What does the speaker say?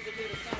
basically the same.